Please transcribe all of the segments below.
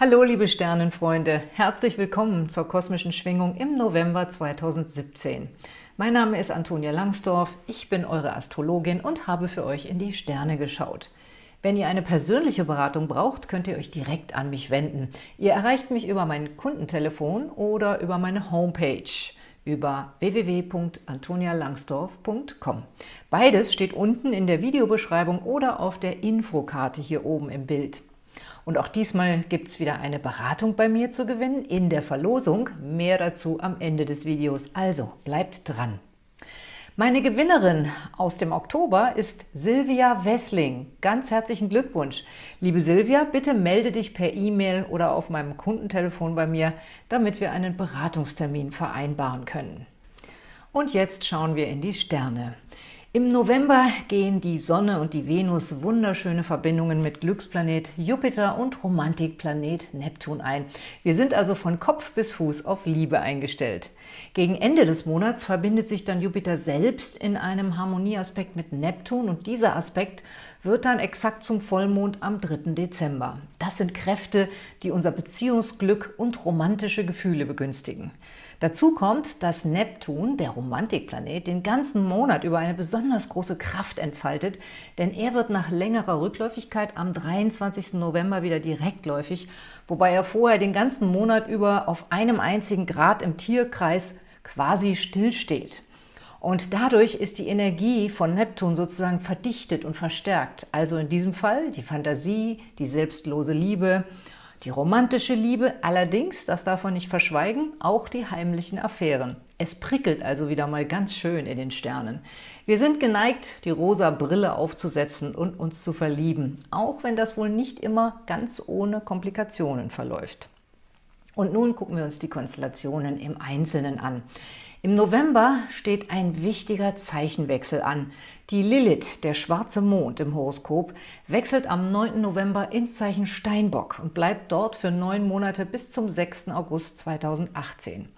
Hallo liebe Sternenfreunde, herzlich willkommen zur kosmischen Schwingung im November 2017. Mein Name ist Antonia Langsdorf, ich bin eure Astrologin und habe für euch in die Sterne geschaut. Wenn ihr eine persönliche Beratung braucht, könnt ihr euch direkt an mich wenden. Ihr erreicht mich über mein Kundentelefon oder über meine Homepage über www.antonialangsdorf.com. Beides steht unten in der Videobeschreibung oder auf der Infokarte hier oben im Bild. Und auch diesmal gibt es wieder eine Beratung bei mir zu gewinnen in der Verlosung. Mehr dazu am Ende des Videos, also bleibt dran. Meine Gewinnerin aus dem Oktober ist Silvia Wessling. Ganz herzlichen Glückwunsch. Liebe Silvia, bitte melde dich per E-Mail oder auf meinem Kundentelefon bei mir, damit wir einen Beratungstermin vereinbaren können. Und jetzt schauen wir in die Sterne. Im November gehen die Sonne und die Venus wunderschöne Verbindungen mit Glücksplanet Jupiter und Romantikplanet Neptun ein. Wir sind also von Kopf bis Fuß auf Liebe eingestellt. Gegen Ende des Monats verbindet sich dann Jupiter selbst in einem Harmonieaspekt mit Neptun und dieser Aspekt wird dann exakt zum Vollmond am 3. Dezember. Das sind Kräfte, die unser Beziehungsglück und romantische Gefühle begünstigen. Dazu kommt, dass Neptun, der Romantikplanet, den ganzen Monat über eine besonders große Kraft entfaltet, denn er wird nach längerer Rückläufigkeit am 23. November wieder direktläufig, wobei er vorher den ganzen Monat über auf einem einzigen Grad im Tierkreis quasi stillsteht. Und dadurch ist die Energie von Neptun sozusagen verdichtet und verstärkt. Also in diesem Fall die Fantasie, die selbstlose Liebe die romantische Liebe, allerdings, das darf man nicht verschweigen, auch die heimlichen Affären. Es prickelt also wieder mal ganz schön in den Sternen. Wir sind geneigt, die rosa Brille aufzusetzen und uns zu verlieben, auch wenn das wohl nicht immer ganz ohne Komplikationen verläuft. Und nun gucken wir uns die Konstellationen im Einzelnen an. Im November steht ein wichtiger Zeichenwechsel an. Die Lilith, der schwarze Mond im Horoskop, wechselt am 9. November ins Zeichen Steinbock und bleibt dort für neun Monate bis zum 6. August 2018.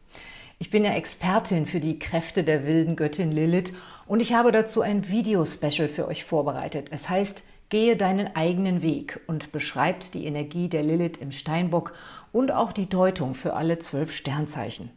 Ich bin ja Expertin für die Kräfte der wilden Göttin Lilith und ich habe dazu ein Video-Special für euch vorbereitet. Es heißt Gehe deinen eigenen Weg und beschreibt die Energie der Lilith im Steinbock und auch die Deutung für alle zwölf Sternzeichen.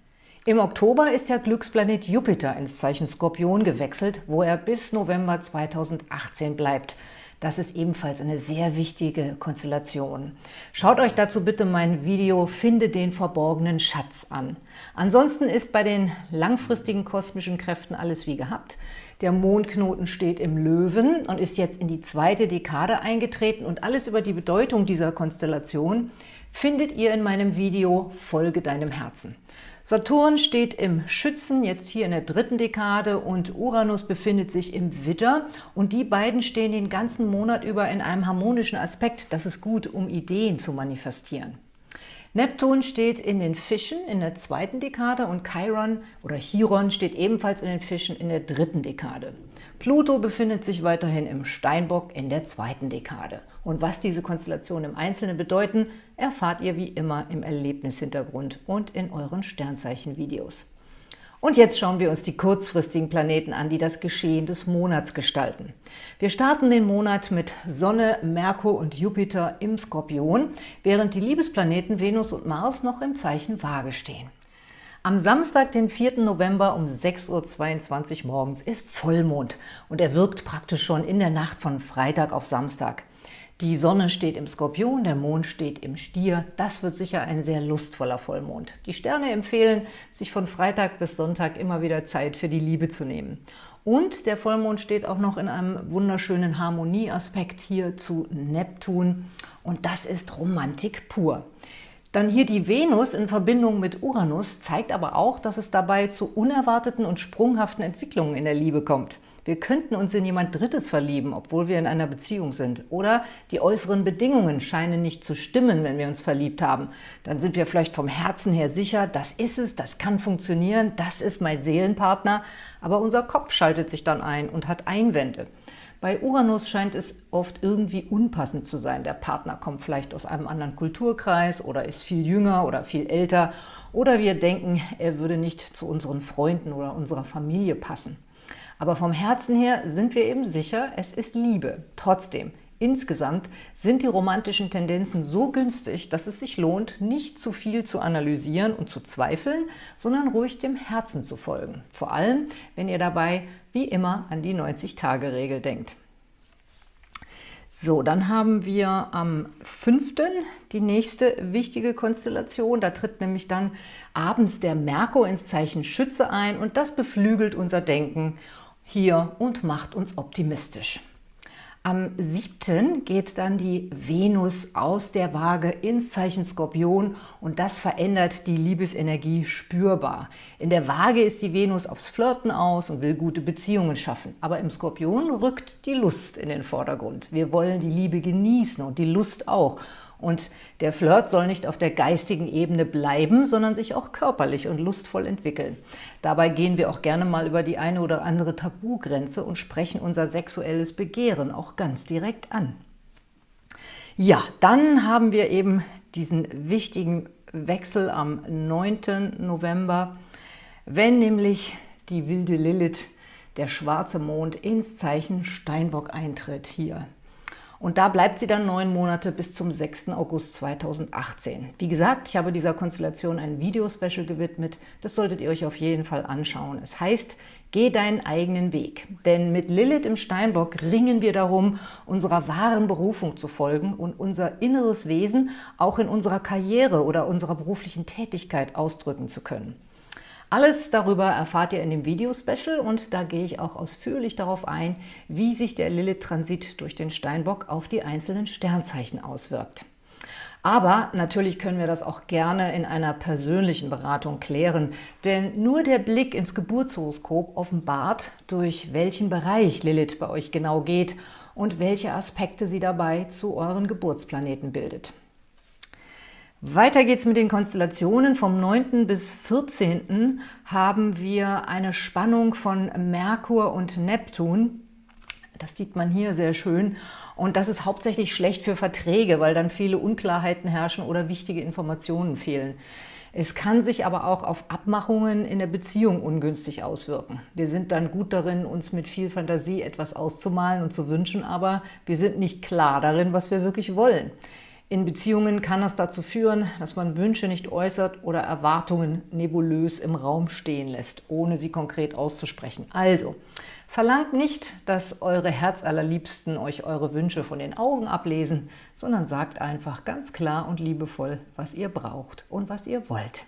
Im Oktober ist ja Glücksplanet Jupiter ins Zeichen Skorpion gewechselt, wo er bis November 2018 bleibt. Das ist ebenfalls eine sehr wichtige Konstellation. Schaut euch dazu bitte mein Video Finde den verborgenen Schatz an. Ansonsten ist bei den langfristigen kosmischen Kräften alles wie gehabt. Der Mondknoten steht im Löwen und ist jetzt in die zweite Dekade eingetreten und alles über die Bedeutung dieser Konstellation findet ihr in meinem Video Folge deinem Herzen. Saturn steht im Schützen, jetzt hier in der dritten Dekade und Uranus befindet sich im Widder und die beiden stehen den ganzen Monat über in einem harmonischen Aspekt. Das ist gut, um Ideen zu manifestieren. Neptun steht in den Fischen in der zweiten Dekade und Chiron oder Chiron steht ebenfalls in den Fischen in der dritten Dekade. Pluto befindet sich weiterhin im Steinbock in der zweiten Dekade. Und was diese Konstellationen im Einzelnen bedeuten, erfahrt ihr wie immer im Erlebnishintergrund und in euren Sternzeichen-Videos. Und jetzt schauen wir uns die kurzfristigen Planeten an, die das Geschehen des Monats gestalten. Wir starten den Monat mit Sonne, Merkur und Jupiter im Skorpion, während die Liebesplaneten Venus und Mars noch im Zeichen Waage stehen. Am Samstag, den 4. November um 6.22 Uhr morgens ist Vollmond und er wirkt praktisch schon in der Nacht von Freitag auf Samstag. Die Sonne steht im Skorpion, der Mond steht im Stier. Das wird sicher ein sehr lustvoller Vollmond. Die Sterne empfehlen, sich von Freitag bis Sonntag immer wieder Zeit für die Liebe zu nehmen. Und der Vollmond steht auch noch in einem wunderschönen Harmonieaspekt hier zu Neptun. Und das ist Romantik pur. Dann hier die Venus in Verbindung mit Uranus zeigt aber auch, dass es dabei zu unerwarteten und sprunghaften Entwicklungen in der Liebe kommt. Wir könnten uns in jemand Drittes verlieben, obwohl wir in einer Beziehung sind. Oder die äußeren Bedingungen scheinen nicht zu stimmen, wenn wir uns verliebt haben. Dann sind wir vielleicht vom Herzen her sicher, das ist es, das kann funktionieren, das ist mein Seelenpartner. Aber unser Kopf schaltet sich dann ein und hat Einwände. Bei Uranus scheint es oft irgendwie unpassend zu sein. Der Partner kommt vielleicht aus einem anderen Kulturkreis oder ist viel jünger oder viel älter. Oder wir denken, er würde nicht zu unseren Freunden oder unserer Familie passen. Aber vom Herzen her sind wir eben sicher, es ist Liebe. Trotzdem, Insgesamt sind die romantischen Tendenzen so günstig, dass es sich lohnt, nicht zu viel zu analysieren und zu zweifeln, sondern ruhig dem Herzen zu folgen. Vor allem, wenn ihr dabei wie immer an die 90-Tage-Regel denkt. So, dann haben wir am 5. die nächste wichtige Konstellation. Da tritt nämlich dann abends der Merkur ins Zeichen Schütze ein und das beflügelt unser Denken hier und macht uns optimistisch. Am 7. geht dann die Venus aus der Waage ins Zeichen Skorpion und das verändert die Liebesenergie spürbar. In der Waage ist die Venus aufs Flirten aus und will gute Beziehungen schaffen. Aber im Skorpion rückt die Lust in den Vordergrund. Wir wollen die Liebe genießen und die Lust auch. Und der Flirt soll nicht auf der geistigen Ebene bleiben, sondern sich auch körperlich und lustvoll entwickeln. Dabei gehen wir auch gerne mal über die eine oder andere Tabugrenze und sprechen unser sexuelles Begehren auch ganz direkt an. Ja, dann haben wir eben diesen wichtigen Wechsel am 9. November, wenn nämlich die wilde Lilith, der schwarze Mond, ins Zeichen Steinbock eintritt hier. Und da bleibt sie dann neun Monate bis zum 6. August 2018. Wie gesagt, ich habe dieser Konstellation ein Video-Special gewidmet. Das solltet ihr euch auf jeden Fall anschauen. Es heißt, geh deinen eigenen Weg. Denn mit Lilith im Steinbock ringen wir darum, unserer wahren Berufung zu folgen und unser inneres Wesen auch in unserer Karriere oder unserer beruflichen Tätigkeit ausdrücken zu können. Alles darüber erfahrt ihr in dem Video-Special und da gehe ich auch ausführlich darauf ein, wie sich der Lilith-Transit durch den Steinbock auf die einzelnen Sternzeichen auswirkt. Aber natürlich können wir das auch gerne in einer persönlichen Beratung klären, denn nur der Blick ins Geburtshoroskop offenbart, durch welchen Bereich Lilith bei euch genau geht und welche Aspekte sie dabei zu euren Geburtsplaneten bildet. Weiter geht's mit den Konstellationen. Vom 9. bis 14. haben wir eine Spannung von Merkur und Neptun. Das sieht man hier sehr schön. Und das ist hauptsächlich schlecht für Verträge, weil dann viele Unklarheiten herrschen oder wichtige Informationen fehlen. Es kann sich aber auch auf Abmachungen in der Beziehung ungünstig auswirken. Wir sind dann gut darin, uns mit viel Fantasie etwas auszumalen und zu wünschen, aber wir sind nicht klar darin, was wir wirklich wollen. In Beziehungen kann das dazu führen, dass man Wünsche nicht äußert oder Erwartungen nebulös im Raum stehen lässt, ohne sie konkret auszusprechen. Also, verlangt nicht, dass eure Herzallerliebsten euch eure Wünsche von den Augen ablesen, sondern sagt einfach ganz klar und liebevoll, was ihr braucht und was ihr wollt.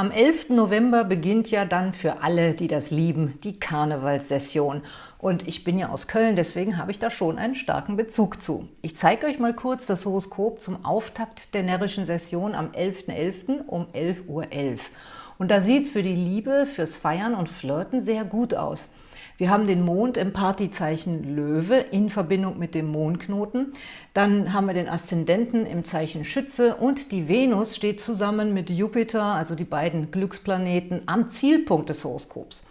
Am 11. November beginnt ja dann für alle, die das lieben, die Karnevalssession. Und ich bin ja aus Köln, deswegen habe ich da schon einen starken Bezug zu. Ich zeige euch mal kurz das Horoskop zum Auftakt der närrischen Session am 11.11. .11. um 11.11 Uhr. Und da sieht es für die Liebe, fürs Feiern und Flirten sehr gut aus. Wir haben den Mond im Partyzeichen Löwe in Verbindung mit dem Mondknoten. Dann haben wir den Aszendenten im Zeichen Schütze und die Venus steht zusammen mit Jupiter, also die beiden Glücksplaneten, am Zielpunkt des Horoskops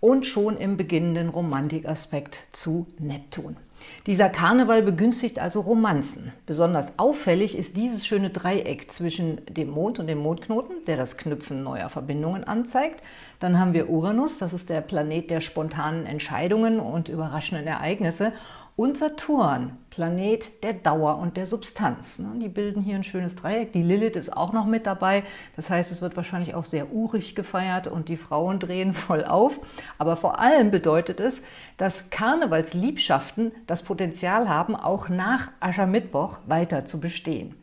und schon im beginnenden Romantikaspekt zu Neptun. Dieser Karneval begünstigt also Romanzen. Besonders auffällig ist dieses schöne Dreieck zwischen dem Mond und dem Mondknoten, der das Knüpfen neuer Verbindungen anzeigt. Dann haben wir Uranus, das ist der Planet der spontanen Entscheidungen und überraschenden Ereignisse und Saturn, Planet der Dauer und der Substanz. Ne? Die bilden hier ein schönes Dreieck. Die Lilith ist auch noch mit dabei. Das heißt, es wird wahrscheinlich auch sehr urig gefeiert und die Frauen drehen voll auf. Aber vor allem bedeutet es, dass Karnevalsliebschaften das Potenzial haben, auch nach Aschermittwoch weiter zu bestehen.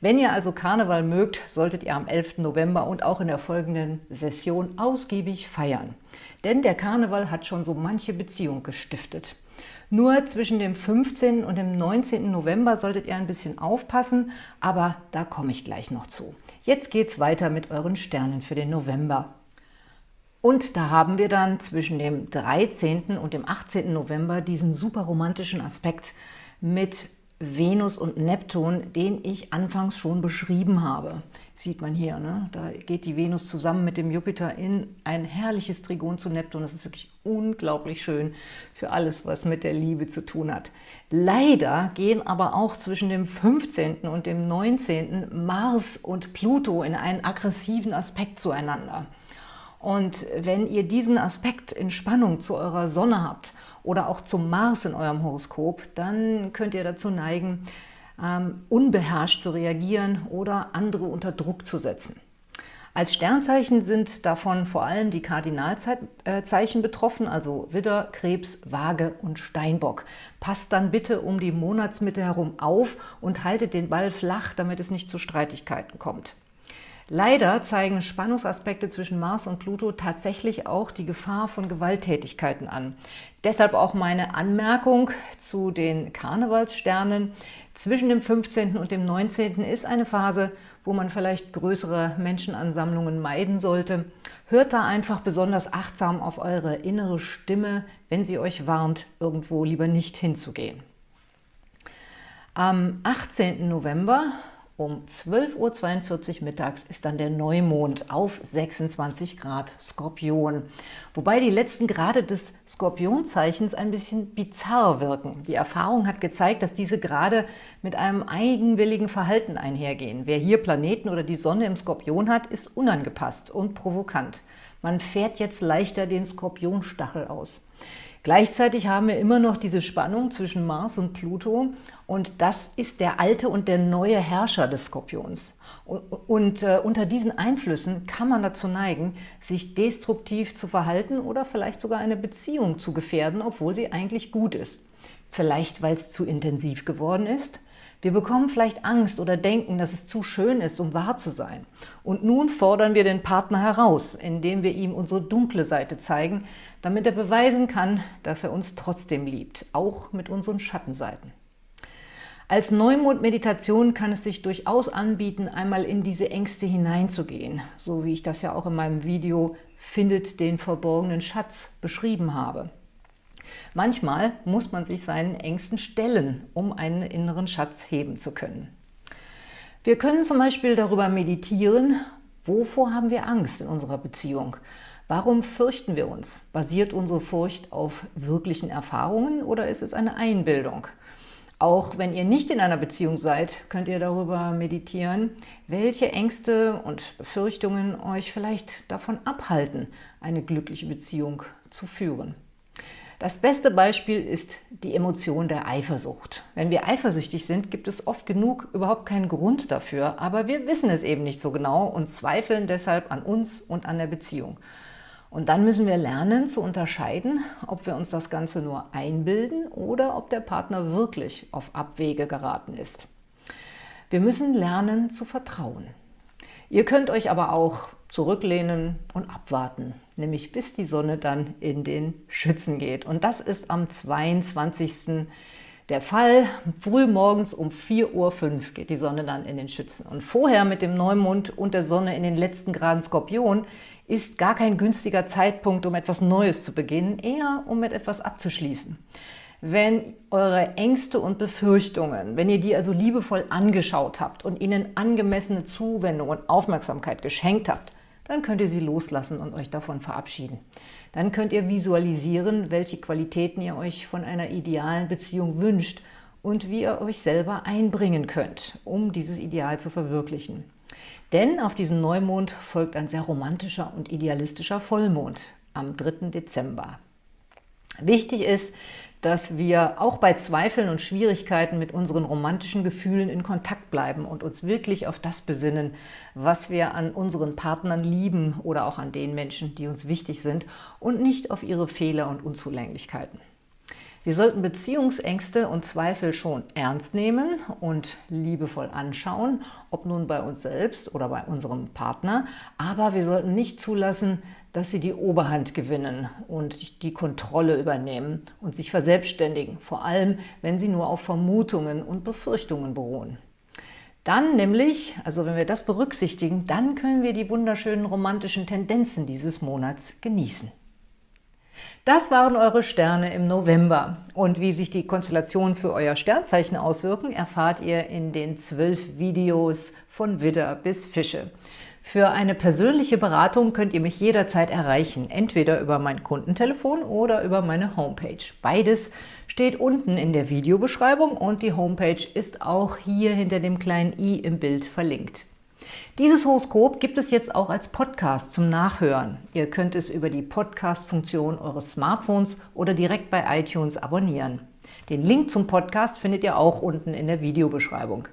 Wenn ihr also Karneval mögt, solltet ihr am 11. November und auch in der folgenden Session ausgiebig feiern. Denn der Karneval hat schon so manche Beziehung gestiftet. Nur zwischen dem 15. und dem 19. November solltet ihr ein bisschen aufpassen, aber da komme ich gleich noch zu. Jetzt geht es weiter mit euren Sternen für den November. Und da haben wir dann zwischen dem 13. und dem 18. November diesen super romantischen Aspekt mit Venus und Neptun, den ich anfangs schon beschrieben habe. Sieht man hier, ne? da geht die Venus zusammen mit dem Jupiter in ein herrliches Trigon zu Neptun. Das ist wirklich unglaublich schön für alles, was mit der Liebe zu tun hat. Leider gehen aber auch zwischen dem 15. und dem 19. Mars und Pluto in einen aggressiven Aspekt zueinander. Und wenn ihr diesen Aspekt in Spannung zu eurer Sonne habt oder auch zum Mars in eurem Horoskop, dann könnt ihr dazu neigen, ähm, unbeherrscht zu reagieren oder andere unter Druck zu setzen. Als Sternzeichen sind davon vor allem die Kardinalzeichen betroffen, also Widder, Krebs, Waage und Steinbock. Passt dann bitte um die Monatsmitte herum auf und haltet den Ball flach, damit es nicht zu Streitigkeiten kommt. Leider zeigen Spannungsaspekte zwischen Mars und Pluto tatsächlich auch die Gefahr von Gewalttätigkeiten an. Deshalb auch meine Anmerkung zu den Karnevalssternen. Zwischen dem 15. und dem 19. ist eine Phase, wo man vielleicht größere Menschenansammlungen meiden sollte. Hört da einfach besonders achtsam auf eure innere Stimme, wenn sie euch warnt, irgendwo lieber nicht hinzugehen. Am 18. November um 12.42 Uhr mittags ist dann der Neumond auf 26 Grad Skorpion. Wobei die letzten Grade des Skorpionzeichens ein bisschen bizarr wirken. Die Erfahrung hat gezeigt, dass diese Grade mit einem eigenwilligen Verhalten einhergehen. Wer hier Planeten oder die Sonne im Skorpion hat, ist unangepasst und provokant. Man fährt jetzt leichter den Skorpionstachel aus. Gleichzeitig haben wir immer noch diese Spannung zwischen Mars und Pluto und das ist der alte und der neue Herrscher des Skorpions. Und, äh, unter diesen Einflüssen kann man dazu neigen, sich destruktiv zu verhalten oder vielleicht sogar eine Beziehung zu gefährden, obwohl sie eigentlich gut ist. Vielleicht, weil es zu intensiv geworden ist, wir bekommen vielleicht Angst oder denken, dass es zu schön ist, um wahr zu sein. Und nun fordern wir den Partner heraus, indem wir ihm unsere dunkle Seite zeigen, damit er beweisen kann, dass er uns trotzdem liebt, auch mit unseren Schattenseiten. Als Neumond-Meditation kann es sich durchaus anbieten, einmal in diese Ängste hineinzugehen, so wie ich das ja auch in meinem Video Findet den verborgenen Schatz beschrieben habe. Manchmal muss man sich seinen Ängsten stellen, um einen inneren Schatz heben zu können. Wir können zum Beispiel darüber meditieren, wovor haben wir Angst in unserer Beziehung? Warum fürchten wir uns? Basiert unsere Furcht auf wirklichen Erfahrungen oder ist es eine Einbildung? Auch wenn ihr nicht in einer Beziehung seid, könnt ihr darüber meditieren, welche Ängste und Befürchtungen euch vielleicht davon abhalten, eine glückliche Beziehung zu führen. Das beste Beispiel ist die Emotion der Eifersucht. Wenn wir eifersüchtig sind, gibt es oft genug überhaupt keinen Grund dafür, aber wir wissen es eben nicht so genau und zweifeln deshalb an uns und an der Beziehung. Und dann müssen wir lernen zu unterscheiden, ob wir uns das Ganze nur einbilden oder ob der Partner wirklich auf Abwege geraten ist. Wir müssen lernen zu vertrauen. Ihr könnt euch aber auch zurücklehnen und abwarten, nämlich bis die Sonne dann in den Schützen geht. Und das ist am 22. der Fall. Früh morgens um 4.05 Uhr geht die Sonne dann in den Schützen. Und vorher mit dem Neumond und der Sonne in den letzten Graden Skorpion ist gar kein günstiger Zeitpunkt, um etwas Neues zu beginnen, eher um mit etwas abzuschließen. Wenn eure Ängste und Befürchtungen, wenn ihr die also liebevoll angeschaut habt und ihnen angemessene Zuwendung und Aufmerksamkeit geschenkt habt, dann könnt ihr sie loslassen und euch davon verabschieden. Dann könnt ihr visualisieren, welche Qualitäten ihr euch von einer idealen Beziehung wünscht und wie ihr euch selber einbringen könnt, um dieses Ideal zu verwirklichen. Denn auf diesen Neumond folgt ein sehr romantischer und idealistischer Vollmond am 3. Dezember. Wichtig ist, dass wir auch bei Zweifeln und Schwierigkeiten mit unseren romantischen Gefühlen in Kontakt bleiben und uns wirklich auf das besinnen, was wir an unseren Partnern lieben oder auch an den Menschen, die uns wichtig sind und nicht auf ihre Fehler und Unzulänglichkeiten. Wir sollten Beziehungsängste und Zweifel schon ernst nehmen und liebevoll anschauen, ob nun bei uns selbst oder bei unserem Partner. Aber wir sollten nicht zulassen, dass sie die Oberhand gewinnen und die Kontrolle übernehmen und sich verselbstständigen, vor allem wenn sie nur auf Vermutungen und Befürchtungen beruhen. Dann nämlich, also wenn wir das berücksichtigen, dann können wir die wunderschönen romantischen Tendenzen dieses Monats genießen. Das waren eure Sterne im November. Und wie sich die Konstellationen für euer Sternzeichen auswirken, erfahrt ihr in den zwölf Videos von Widder bis Fische. Für eine persönliche Beratung könnt ihr mich jederzeit erreichen, entweder über mein Kundentelefon oder über meine Homepage. Beides steht unten in der Videobeschreibung und die Homepage ist auch hier hinter dem kleinen i im Bild verlinkt. Dieses Horoskop gibt es jetzt auch als Podcast zum Nachhören. Ihr könnt es über die Podcast-Funktion eures Smartphones oder direkt bei iTunes abonnieren. Den Link zum Podcast findet ihr auch unten in der Videobeschreibung.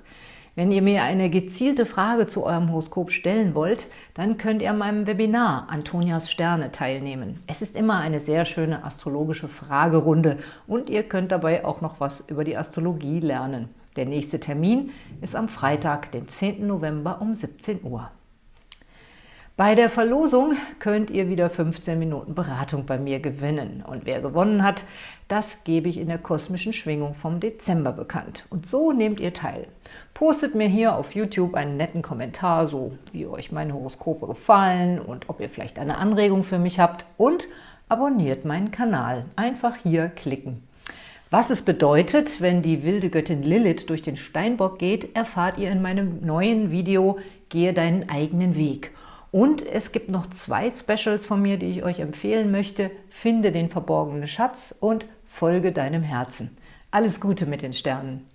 Wenn ihr mir eine gezielte Frage zu eurem Horoskop stellen wollt, dann könnt ihr an meinem Webinar Antonias Sterne teilnehmen. Es ist immer eine sehr schöne astrologische Fragerunde und ihr könnt dabei auch noch was über die Astrologie lernen. Der nächste Termin ist am Freitag, den 10. November um 17 Uhr. Bei der Verlosung könnt ihr wieder 15 Minuten Beratung bei mir gewinnen. Und wer gewonnen hat, das gebe ich in der kosmischen Schwingung vom Dezember bekannt. Und so nehmt ihr teil. Postet mir hier auf YouTube einen netten Kommentar, so wie euch meine Horoskope gefallen und ob ihr vielleicht eine Anregung für mich habt. Und abonniert meinen Kanal. Einfach hier klicken. Was es bedeutet, wenn die wilde Göttin Lilith durch den Steinbock geht, erfahrt ihr in meinem neuen Video Gehe deinen eigenen Weg. Und es gibt noch zwei Specials von mir, die ich euch empfehlen möchte. Finde den verborgenen Schatz und folge deinem Herzen. Alles Gute mit den Sternen!